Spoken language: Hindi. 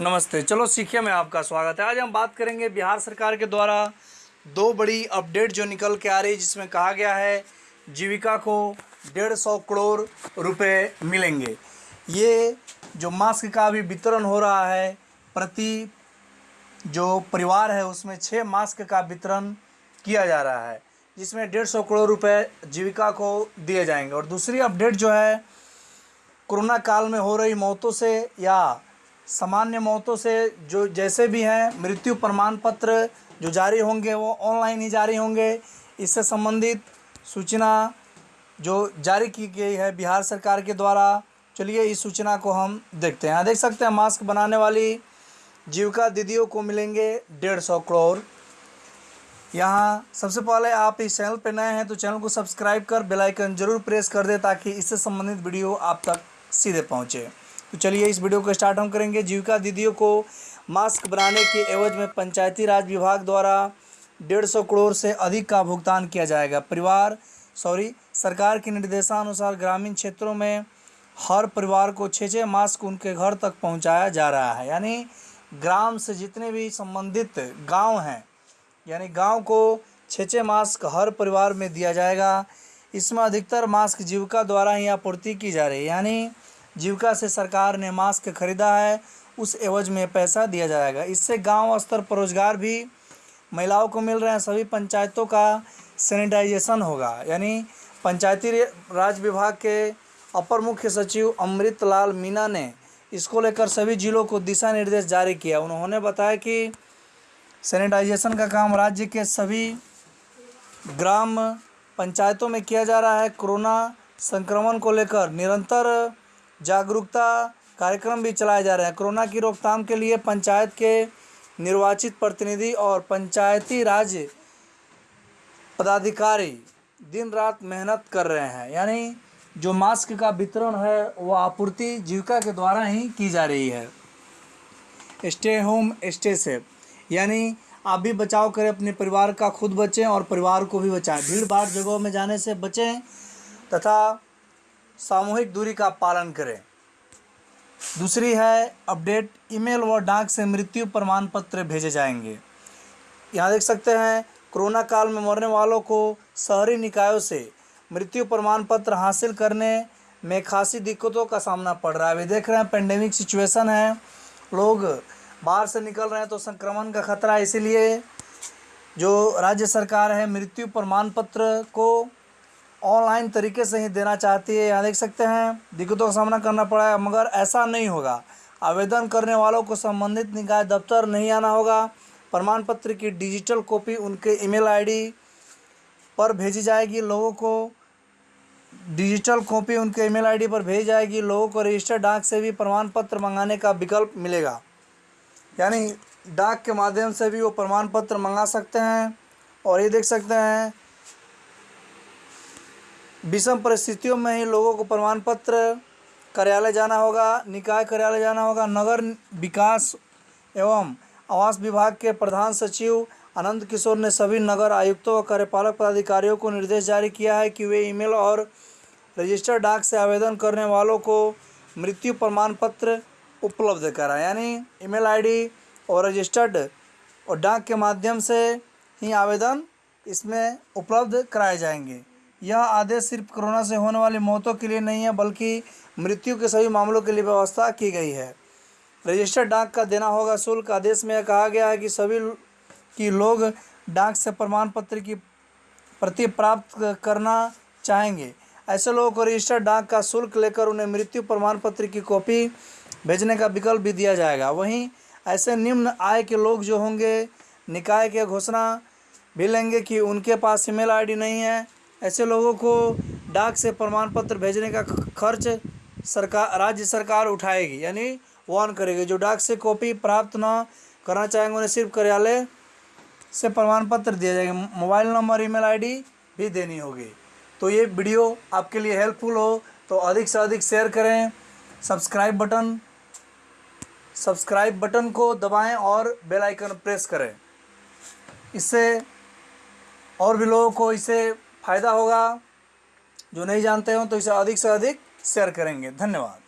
नमस्ते। चलो, सीखिए में आपका स्वागत है। आज हम बात करेंगे बिहार सरकार के द्वारा दो बड़ी अपडेट जो निकल के आ रही है, जिसमें कहा गया है, जीविका को डेढ़ सौ करोड़ रुपए मिलेंगे। ये जो मास्क का भी वितरण हो रहा है, प्रति जो परिवार है, उसमें छः मास्क का वितरण किया जा रहा है, जिसमें डेढ़ सौ करोड़ रुपए जीविका को दिए जाएँगे। और दूसरी अपडेट जो है, कोरोना काल में हो रही मौतों से या सामान्य मौतों से जो जैसे भी हैं, मृत्यु प्रमाण पत्र जो जारी होंगे, वो ऑनलाइन ही जारी होंगे। इससे संबंधित सूचना जो जारी की गई है बिहार सरकार के द्वारा, चलिए इस सूचना को हम देखते हैं। यहाँ देख सकते हैं, मास्क बनाने वाली जीविका दीदियों को मिलेंगे डेढ़ सौ करोड़। यहाँ सबसे पहले आप इस चैनल पर नए हैं तो चैनल को सब्सक्राइब कर, बेल आइकन ज़रूर प्रेस कर दें ताकि इससे संबंधित वीडियो आप तक सीधे पहुँचे। तो चलिए इस वीडियो को स्टार्ट हम करेंगे। जीविका दीदियों को मास्क बनाने के एवज में पंचायती राज विभाग द्वारा डेढ़ सौ करोड़ से अधिक का भुगतान किया जाएगा। परिवार, सॉरी, सरकार के निर्देशानुसार ग्रामीण क्षेत्रों में हर परिवार को छः छः मास्क उनके घर तक पहुँचाया जा रहा है। यानी ग्राम से जितने भी संबंधित गाँव हैं, यानी गाँव को छः छः मास्क हर परिवार में दिया जाएगा। इसमें अधिकतर मास्क जीविका द्वारा ही आपूर्ति की जा रही है। यानी जीविका से सरकार ने मास्क खरीदा है, उस एवज में पैसा दिया जाएगा। इससे गाँव स्तर पर रोज़गार भी महिलाओं को मिल रहे हैं, सभी पंचायतों का सैनिटाइजेशन होगा। यानी पंचायती राज विभाग के अपर मुख्य सचिव अमृत लाल मीना ने इसको लेकर सभी जिलों को दिशा निर्देश जारी किया। उन्होंने बताया कि सैनिटाइजेशन का काम राज्य के सभी ग्राम पंचायतों में किया जा रहा है। कोरोना संक्रमण को लेकर निरंतर जागरूकता कार्यक्रम भी चलाए जा रहे हैं। कोरोना की रोकथाम के लिए पंचायत के निर्वाचित प्रतिनिधि और पंचायती राज पदाधिकारी दिन रात मेहनत कर रहे हैं। यानी जो मास्क का वितरण है, वो आपूर्ति जीविका के द्वारा ही की जा रही है। Stay home, stay safe. यानी आप भी बचाव करें, अपने परिवार का खुद बचें और परिवार को भी बचाएँ। भीड़ भाड़ जगहों में जाने से बचें तथा सामूहिक दूरी का पालन करें। दूसरी है, अपडेट ईमेल व डाक से मृत्यु प्रमाण पत्र भेजे जाएँगे। यहाँ देख सकते हैं, कोरोना काल में मरने वालों को शहरी निकायों से मृत्यु प्रमाण पत्र हासिल करने में खासी दिक्कतों का सामना पड़ रहा है। अभी देख रहे हैं पेंडेमिक सिचुएशन है। लोग बाहर से निकल रहे हैं तो संक्रमण का खतरा है, इसीलिए जो राज्य सरकार है, मृत्यु प्रमाण पत्र को ऑनलाइन तरीके से ही देना चाहती है। यहाँ देख सकते हैं, दिक्कतों का सामना करना पड़ा है, मगर ऐसा नहीं होगा। आवेदन करने वालों को संबंधित निकाय दफ्तर नहीं आना होगा। प्रमाण पत्र की डिजिटल कॉपी उनके ईमेल आईडी पर भेजी जाएगी। लोगों को डिजिटल कॉपी उनके ईमेल आईडी पर भेजी जाएगी। लोगों को रजिस्टर डाक से भी प्रमाण पत्र मंगाने का विकल्प मिलेगा। यानी डाक के माध्यम से भी वो प्रमाण पत्र मंगा सकते हैं। और ये देख सकते हैं विषम परिस्थितियों में ही लोगों को प्रमाण पत्र कार्यालय जाना होगा, निकाय कार्यालय जाना होगा, नगर विकास एवं आवास विभाग के प्रधान सचिव आनंद किशोर ने सभी नगर आयुक्तों व कार्यपालक पदाधिकारियों को निर्देश जारी किया है कि वे ईमेल और रजिस्टर डाक से आवेदन करने वालों को मृत्यु प्रमाण पत्र उपलब्ध कराएँ। यानी ईमेल आईडी और रजिस्टर्ड और डाक के माध्यम से ही आवेदन इसमें उपलब्ध कराए जाएँगे। यह आदेश सिर्फ़ कोरोना से होने वाली मौतों के लिए नहीं है, बल्कि मृत्यु के सभी मामलों के लिए व्यवस्था की गई है। रजिस्टर डाक का देना होगा शुल्क। आदेश में कहा गया है कि सभी की लोग डाक से प्रमाण पत्र की प्रति प्राप्त करना चाहेंगे। ऐसे लोगों को रजिस्टर डाक का शुल्क लेकर उन्हें मृत्यु प्रमाण पत्र की कॉपी भेजने का विकल्प भी दिया जाएगा। वहीं ऐसे निम्न आय के लोग जो होंगे, निकाय के घोषणा भी लेंगे कि उनके पास ईमेल आईडी नहीं है। ऐसे लोगों को डाक से प्रमाण पत्र भेजने का खर्च सरकार, राज्य सरकार उठाएगी, यानी वन करेगी। जो डाक से कॉपी प्राप्त न करना चाहेंगे, उन्हें सिर्फ़ कार्यालय से प्रमाण पत्र दिया जाएगा। मोबाइल नंबर, ईमेल आईडी भी देनी होगी। तो ये वीडियो आपके लिए हेल्पफुल हो तो अधिक से अधिक शेयर करें सब्सक्राइब बटन सब्सक्राइब बटन को दबाएँ और बेल आइकन प्रेस करें। इससे और भी लोगों को, इसे फ़ायदा होगा। जो नहीं जानते हो तो इसे अधिक से अधिक शेयर करेंगे। धन्यवाद।